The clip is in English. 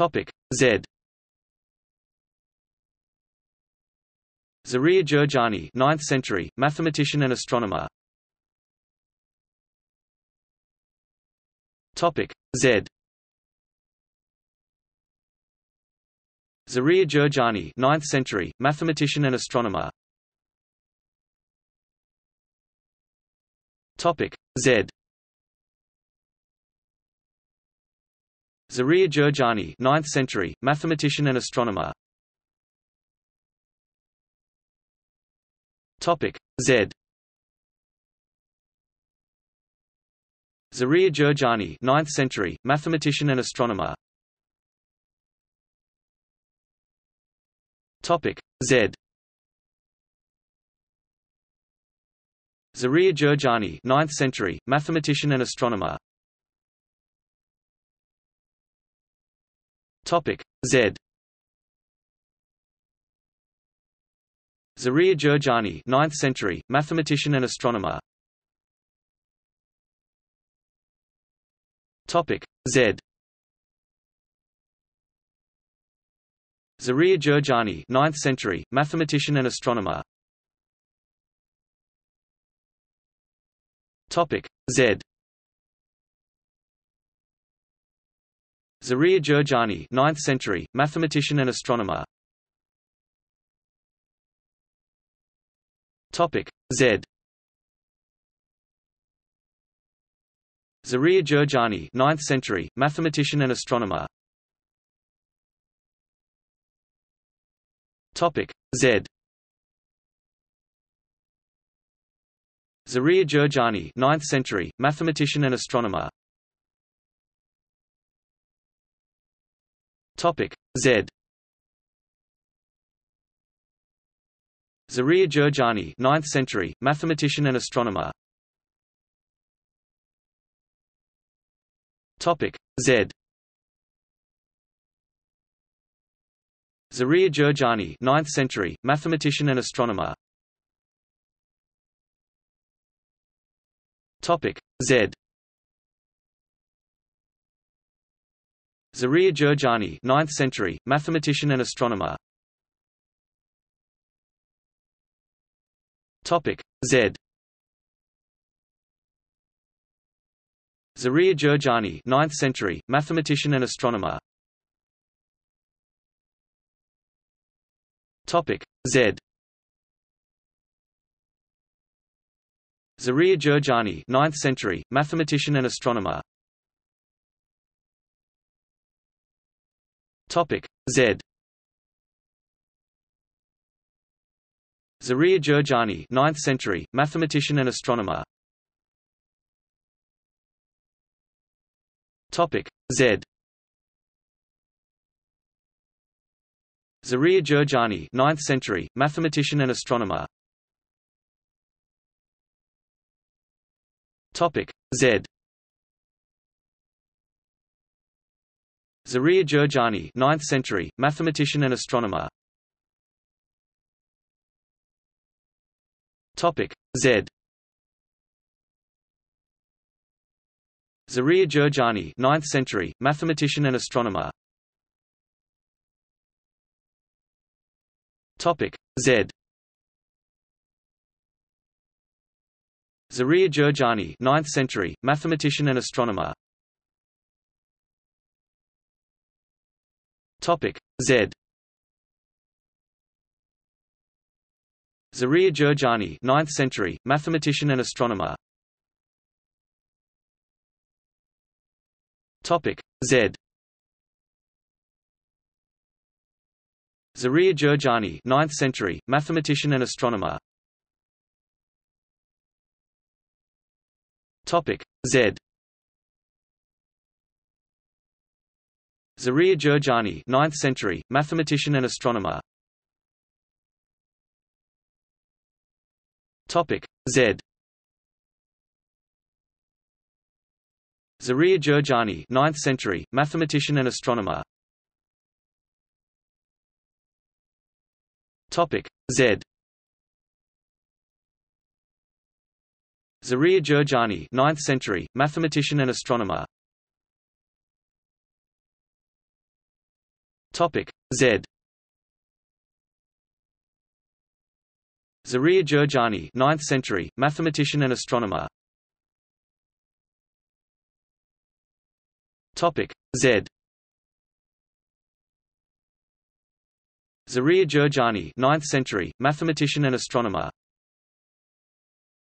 Topic Z. Zaria Jurjani 9th century, mathematician and astronomer. Topic Z. Zaria Jurjani 9th century, mathematician and astronomer. Topic Z. Zaria Jurjani 9th century, mathematician and astronomer. Topic Z. Zaria Jurjani 9th century, mathematician and astronomer. Topic Z. Zaria Jurjani 9th century, mathematician and astronomer. Topic Z. Zaria Jurjani 9th century, mathematician and astronomer. Topic Z. Zaria Jurjani 9th century, mathematician and astronomer. Topic Z. Zaria Jurjani 9th century, mathematician and astronomer. Topic Z. Zaria Jurjani 9th century, mathematician and astronomer. Topic Z. Zaria Jurjani 9th century, mathematician and astronomer. Topic Z. Zaria Jurjani 9th century, mathematician and astronomer. Topic Z. Zaria Jurjani 9th century, mathematician and astronomer. Topic Z. Zaria Jurjani 9th century, mathematician and astronomer. Topic Z. Zaria Jurjani 9th century, mathematician and astronomer. Topic Z. Zaria Jurjani 9th century, mathematician and astronomer. Topic Z. Zaria Jurjani 9th century, mathematician and astronomer. Topic Z. Zaria Jurjani 9th century, mathematician and astronomer. Topic Z. Zaria Jurjani 9th century, mathematician and astronomer. Topic Z. Zaria Jurjani 9th century, mathematician and astronomer. Topic Z. Zaria Jurjani 9th century, mathematician and astronomer. Topic Z. Zaria Jurjani 9th century, mathematician and astronomer. Topic Z. Zaria Jurjani 9th century, mathematician and astronomer. Topic Z. Zaria Jurjani 9th century, mathematician and astronomer. Topic Z. Zaria Jurjani 9th century, mathematician and astronomer. Topic Z. Zaria Jurjani 9th century, mathematician and astronomer. Topic Z. Zaria Jurjani 9th century, mathematician and astronomer. Topic Z. Zaria Jurjani 9th century, mathematician and astronomer.